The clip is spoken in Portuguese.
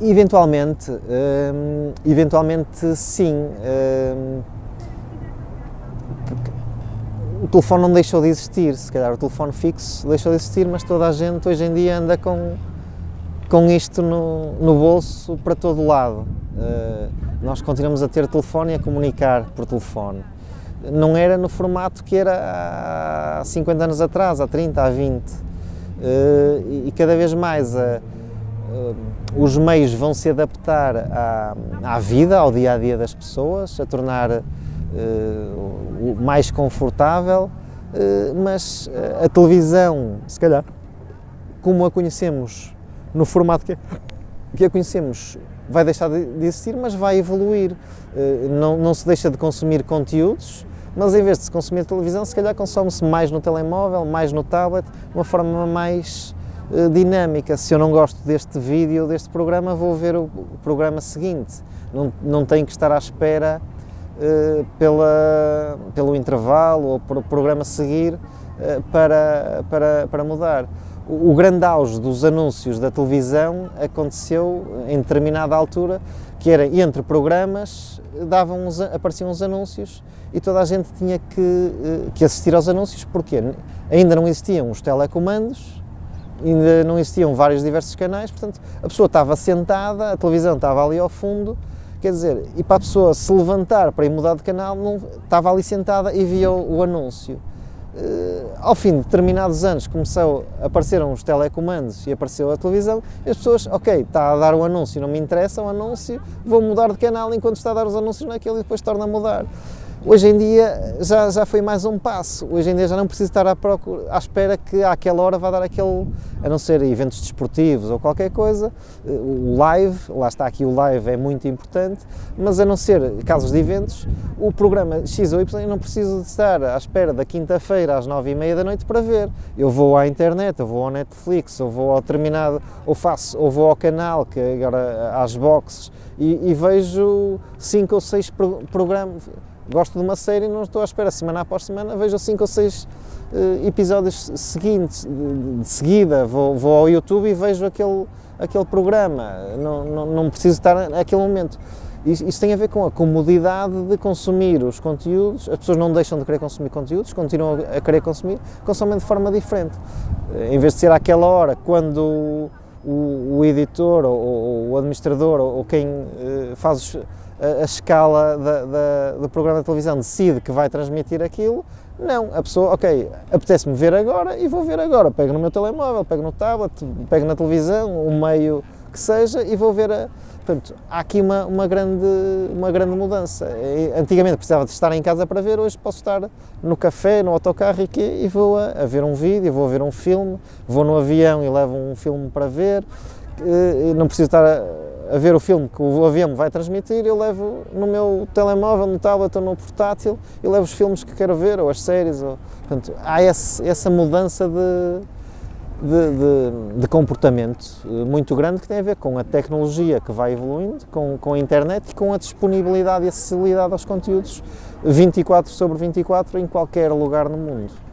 Eventualmente, hum, eventualmente sim. Hum, o telefone não deixou de existir, se calhar o telefone fixo deixou de existir, mas toda a gente hoje em dia anda com, com isto no, no bolso para todo lado. Uh, nós continuamos a ter telefone e a comunicar por telefone. Não era no formato que era há 50 anos atrás, há 30, há 20. Uh, e, e cada vez mais a uh, os meios vão se adaptar à, à, vida, ao dia a dia das pessoas, a tornar uh, mais confortável, uh, mas a televisão, se calhar, como a conhecemos no formato que, que a conhecemos, vai deixar de, de existir, mas vai evoluir. Uh, não, não se deixa de consumir conteúdos, mas em vez de se consumir televisão, se calhar consome-se mais no telemóvel, mais no tablet, de uma forma mais eh, dinâmica. Se eu não gosto deste vídeo, deste programa, vou ver o, programa seguinte. Não, não tenho que estar à espera uh, pela, pelo intervalo ou pelo programa seguir uh, para, para, para mudar. O, o grande auge dos anúncios da televisão aconteceu em determinada altura, que era entre programas, davam uns, apareciam os anúncios e toda a gente tinha que, que assistir aos anúncios, porque ainda não existiam os telecomandos, ainda não existiam vários diversos canais, portanto, a pessoa estava sentada, a televisão estava ali ao fundo, quer dizer, e para a pessoa se levantar para ir mudar de canal, não, estava ali sentada e via o, o anúncio. Uh, ao fim de determinados anos começou, apareceram os telecomandos e apareceu a televisão e as pessoas, ok, está a dar o anúncio, não me interessa o anúncio, vou mudar de canal enquanto está a dar os anúncios naquele e depois torna a mudar. Hoje em dia já, já foi mais um passo, hoje em dia já não preciso estar à, procura, à espera que àquela hora vá dar aquele, a não ser eventos desportivos ou qualquer coisa, o live, lá está aqui o live é muito importante, mas a não ser casos de eventos, o programa X ou Y eu não preciso de estar à espera da quinta-feira às nove e meia da noite para ver. Eu vou à internet, eu vou ao Netflix, ou vou ao terminado, ou faço, ou vou ao canal, que agora às boxes, e, e vejo cinco ou seis programas gosto de uma série e não estou à espera, semana após semana, vejo cinco ou seis uh, episódios seguintes, de, de seguida, vou, vou, ao YouTube e vejo aquele, aquele programa, não, não, não preciso estar naquele momento. Isso tem a ver com a comodidade de consumir os conteúdos, as pessoas não deixam de querer consumir conteúdos, continuam a querer consumir, consomem de forma diferente. Eh, em vez de ser àquela hora, quando o, o editor ou, ou, o administrador ou, ou quem uh, faz os, a, escala da, da, do programa de televisão decide que vai transmitir aquilo, não, a pessoa, ok, apetece-me ver agora e vou ver agora, pego no meu telemóvel, pego no tablet, pego na televisão, o meio que seja e vou ver a... Portanto, há aqui uma, uma, grande, uma grande mudança. Antigamente precisava de estar em casa para ver, hoje posso estar no café, no autocarro e, e vou a, a ver um vídeo, vou a ver um filme, vou no avião e levo um filme para ver, não preciso estar a, a ver o filme que o avião vai transmitir, eu levo no meu telemóvel, no tablet ou no portátil, e levo os filmes que quero ver, ou as séries. Ou, portanto, há esse, essa mudança de, de, de, de, comportamento eh, muito grande que tem a ver com a tecnologia que vai evoluindo, com, com a internet e com a disponibilidade e acessibilidade aos conteúdos 24 sobre 24 em qualquer lugar no mundo.